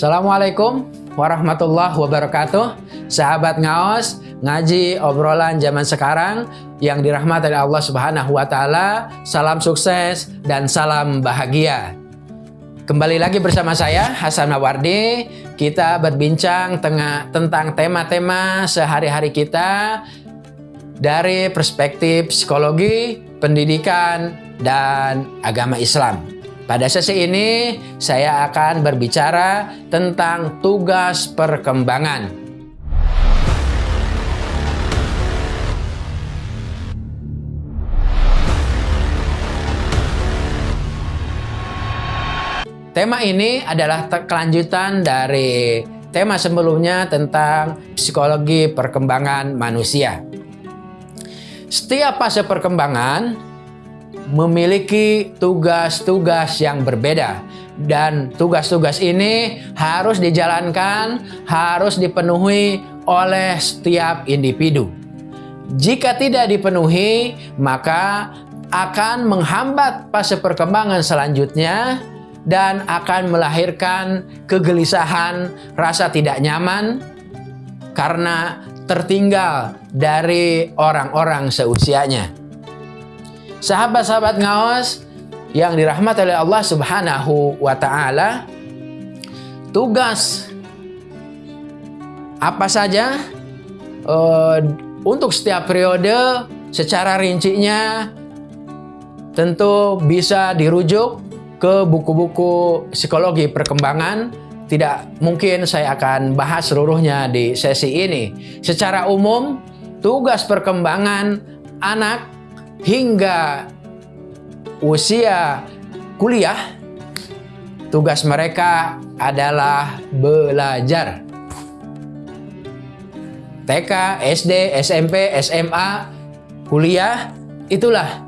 Assalamualaikum warahmatullahi wabarakatuh. Sahabat Ngaos Ngaji obrolan zaman sekarang Yang dirahmati oleh Allah subhanahu wa ta'ala Salam sukses dan salam bahagia. Kembali lagi bersama saya Hasan Mawardi. Kita berbincang tengah, tentang tema-tema sehari-hari kita Dari perspektif psikologi, pendidikan, dan agama Islam pada sesi ini saya akan berbicara tentang tugas perkembangan. Tema ini adalah kelanjutan dari tema sebelumnya tentang psikologi perkembangan manusia. Setiap fase perkembangan memiliki tugas-tugas yang berbeda dan tugas-tugas ini harus dijalankan, harus dipenuhi oleh setiap individu. Jika tidak dipenuhi, maka akan menghambat fase perkembangan selanjutnya dan akan melahirkan kegelisahan, rasa tidak nyaman karena tertinggal dari orang-orang seusianya. Sahabat-sahabat ngawas yang dirahmati oleh Allah Subhanahu wa taala, tugas apa saja uh, untuk setiap periode secara rincinya tentu bisa dirujuk ke buku-buku psikologi perkembangan tidak mungkin saya akan bahas seluruhnya di sesi ini. Secara umum, tugas perkembangan anak hingga usia kuliah, tugas mereka adalah belajar. TK, SD, SMP, SMA, kuliah, itulah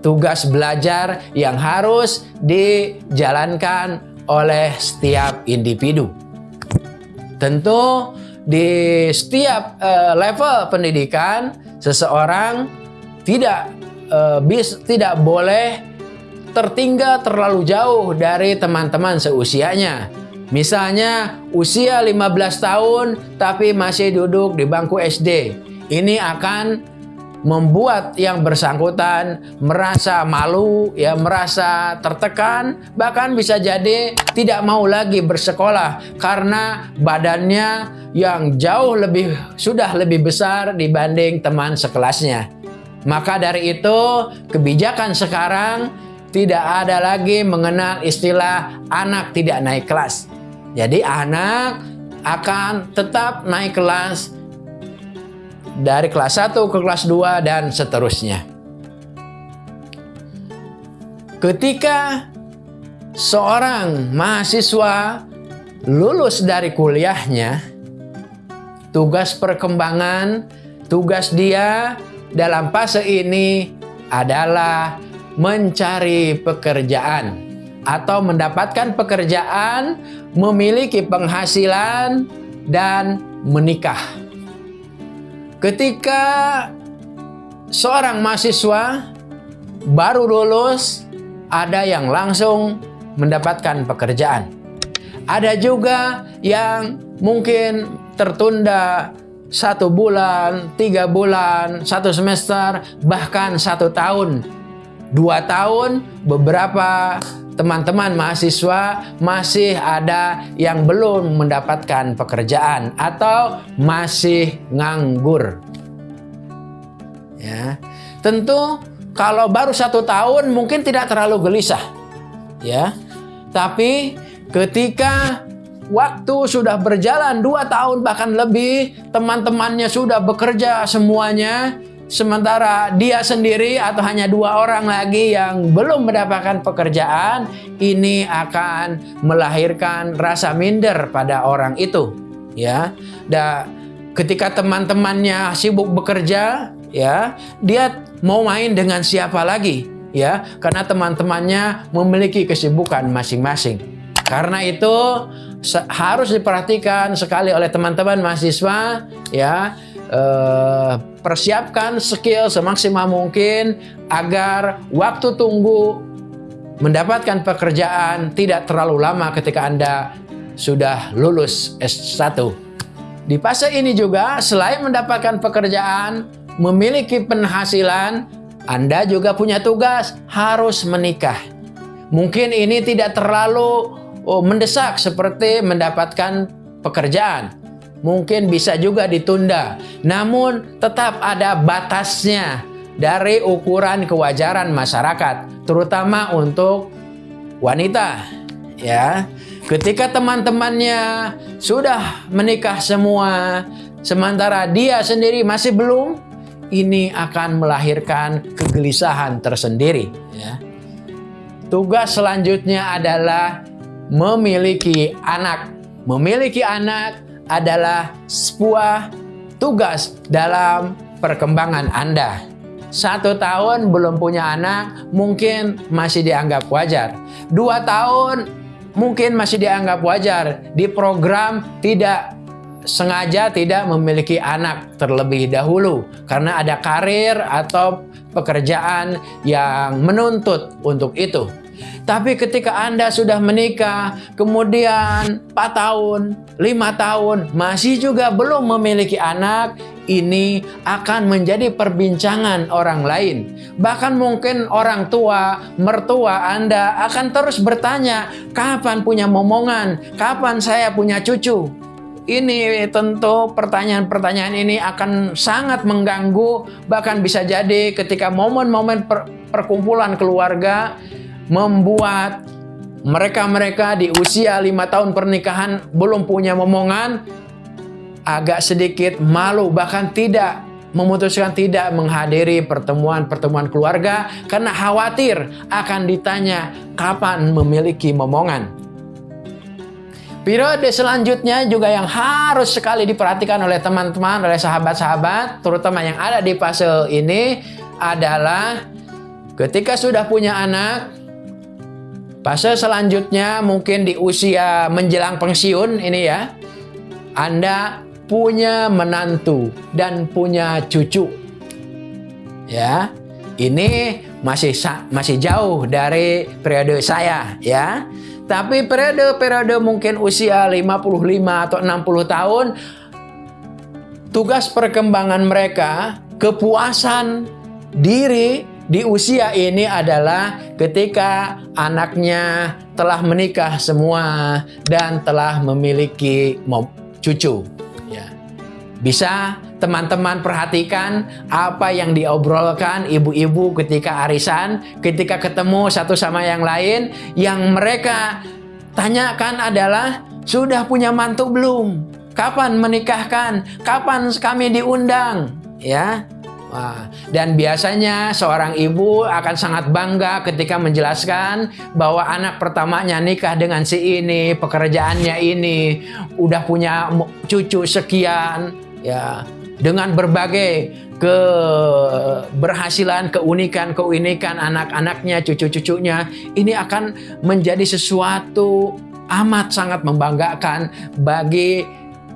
tugas belajar yang harus dijalankan oleh setiap individu. Tentu di setiap uh, level pendidikan seseorang tidak uh, bis tidak boleh tertinggal terlalu jauh dari teman-teman seusianya. Misalnya usia 15 tahun tapi masih duduk di bangku SD. Ini akan membuat yang bersangkutan merasa malu, ya merasa tertekan, bahkan bisa jadi tidak mau lagi bersekolah karena badannya yang jauh lebih sudah lebih besar dibanding teman sekelasnya. Maka dari itu, kebijakan sekarang tidak ada lagi mengenal istilah anak tidak naik kelas. Jadi anak akan tetap naik kelas dari kelas 1 ke kelas 2 dan seterusnya. Ketika seorang mahasiswa lulus dari kuliahnya, tugas perkembangan, tugas dia dalam fase ini adalah mencari pekerjaan atau mendapatkan pekerjaan, memiliki penghasilan, dan menikah. Ketika seorang mahasiswa baru lulus, ada yang langsung mendapatkan pekerjaan. Ada juga yang mungkin tertunda satu bulan, tiga bulan, satu semester, bahkan satu tahun, dua tahun, beberapa teman-teman mahasiswa masih ada yang belum mendapatkan pekerjaan atau masih nganggur. Ya, tentu kalau baru satu tahun mungkin tidak terlalu gelisah, ya. Tapi ketika waktu sudah berjalan dua tahun bahkan lebih, teman-temannya sudah bekerja semuanya, sementara dia sendiri atau hanya dua orang lagi yang belum mendapatkan pekerjaan, ini akan melahirkan rasa minder pada orang itu. Ya, dan ketika teman-temannya sibuk bekerja, ya, dia mau main dengan siapa lagi? Ya, karena teman-temannya memiliki kesibukan masing-masing. Karena itu harus diperhatikan sekali oleh teman-teman mahasiswa ya eh, persiapkan skill semaksimal mungkin agar waktu tunggu mendapatkan pekerjaan tidak terlalu lama ketika Anda sudah lulus S1. Di fase ini juga selain mendapatkan pekerjaan, memiliki penghasilan, Anda juga punya tugas harus menikah. Mungkin ini tidak terlalu oh, mendesak seperti mendapatkan pekerjaan. Mungkin bisa juga ditunda. Namun tetap ada batasnya dari ukuran kewajaran masyarakat, terutama untuk wanita. Ya, ketika teman-temannya sudah menikah semua, sementara dia sendiri masih belum, ini akan melahirkan kegelisahan tersendiri. Ya. Tugas selanjutnya adalah memiliki anak. Memiliki anak adalah sebuah tugas dalam perkembangan Anda. Satu tahun belum punya anak mungkin masih dianggap wajar. Dua tahun mungkin masih dianggap wajar. Di program tidak sengaja tidak memiliki anak terlebih dahulu karena ada karir atau pekerjaan yang menuntut untuk itu. Tapi ketika Anda sudah menikah, kemudian 4 tahun, 5 tahun, masih juga belum memiliki anak, ini akan menjadi perbincangan orang lain. Bahkan mungkin orang tua, mertua Anda akan terus bertanya, kapan punya momongan, kapan saya punya cucu. Ini tentu pertanyaan-pertanyaan ini akan sangat mengganggu, bahkan bisa jadi ketika momen-momen per perkumpulan keluarga membuat mereka-mereka di usia lima tahun pernikahan belum punya momongan agak sedikit malu bahkan tidak memutuskan tidak menghadiri pertemuan-pertemuan keluarga karena khawatir akan ditanya kapan memiliki momongan. Periode selanjutnya juga yang harus sekali diperhatikan oleh teman-teman, oleh sahabat-sahabat, terutama yang ada di fase ini adalah ketika sudah punya anak, Fase selanjutnya mungkin di usia menjelang pensiun ini ya. Anda punya menantu dan punya cucu. Ya. Ini masih masih jauh dari periode saya ya. Tapi periode-periode mungkin usia 55 atau 60 tahun tugas perkembangan mereka, kepuasan diri di usia ini adalah ketika anaknya telah menikah semua dan telah memiliki cucu. Ya. Bisa teman-teman perhatikan apa yang diobrolkan ibu-ibu ketika arisan, ketika ketemu satu sama yang lain, yang mereka tanyakan adalah sudah punya mantu belum? Kapan menikahkan? Kapan kami diundang? Ya, Wah, dan biasanya seorang ibu akan sangat bangga ketika menjelaskan bahwa anak pertamanya nikah dengan si ini, pekerjaannya ini, udah punya cucu sekian, ya, dengan berbagai keberhasilan, keunikan-keunikan anak-anaknya, cucu-cucunya, ini akan menjadi sesuatu amat sangat membanggakan bagi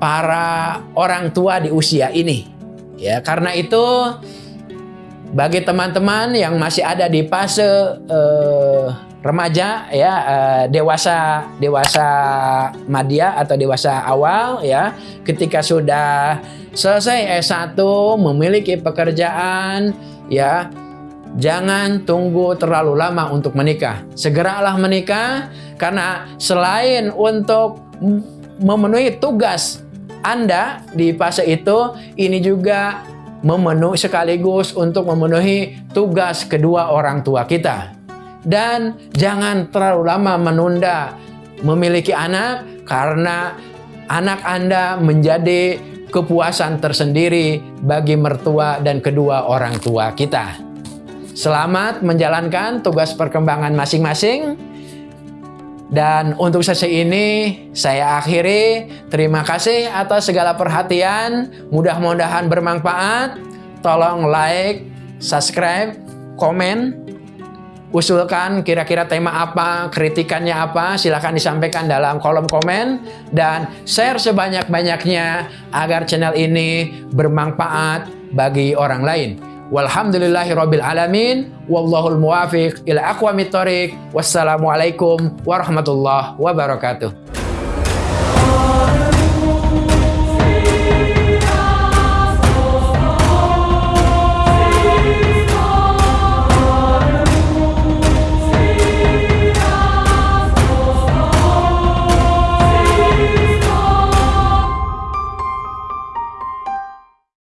para orang tua di usia ini. Ya, karena itu bagi teman-teman yang masih ada di fase uh, remaja ya uh, dewasa dewasa madya atau dewasa awal ya ketika sudah selesai S1 memiliki pekerjaan ya jangan tunggu terlalu lama untuk menikah. Segeralah menikah karena selain untuk memenuhi tugas anda di fase itu ini juga memenuhi sekaligus untuk memenuhi tugas kedua orang tua kita. Dan jangan terlalu lama menunda memiliki anak karena anak Anda menjadi kepuasan tersendiri bagi mertua dan kedua orang tua kita. Selamat menjalankan tugas perkembangan masing-masing. Dan untuk sesi ini saya akhiri. Terima kasih atas segala perhatian. Mudah-mudahan bermanfaat. Tolong like, subscribe, komen. Usulkan kira-kira tema apa, kritikannya apa, silahkan disampaikan dalam kolom komen. Dan share sebanyak-banyaknya agar channel ini bermanfaat bagi orang lain. Walhamdulillahi rabbil alamin. Wallahul muwafiq ila aqwamit thoriq. Wassalamualaikum warahmatullahi wabarakatuh.